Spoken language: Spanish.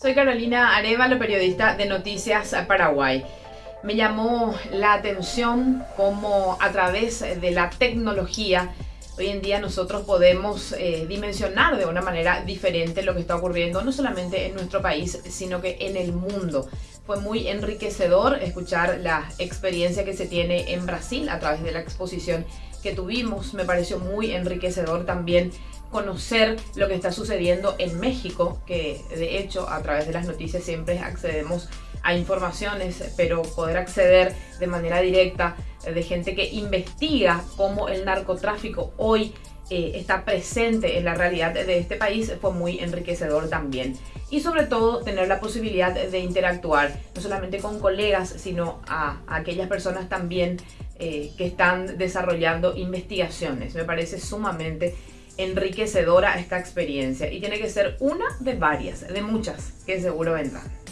Soy Carolina Arevalo, periodista de Noticias Paraguay. Me llamó la atención cómo a través de la tecnología hoy en día nosotros podemos eh, dimensionar de una manera diferente lo que está ocurriendo no solamente en nuestro país, sino que en el mundo. Fue muy enriquecedor escuchar la experiencia que se tiene en Brasil a través de la exposición que tuvimos. Me pareció muy enriquecedor también conocer lo que está sucediendo en México, que de hecho a través de las noticias siempre accedemos a informaciones, pero poder acceder de manera directa de gente que investiga cómo el narcotráfico hoy eh, está presente en la realidad de este país fue muy enriquecedor también. Y sobre todo tener la posibilidad de interactuar, no solamente con colegas, sino a, aquellas personas también eh, que están desarrollando investigaciones. Me parece sumamente enriquecedora esta experiencia y tiene que ser una de varias, de muchas que seguro vendrán.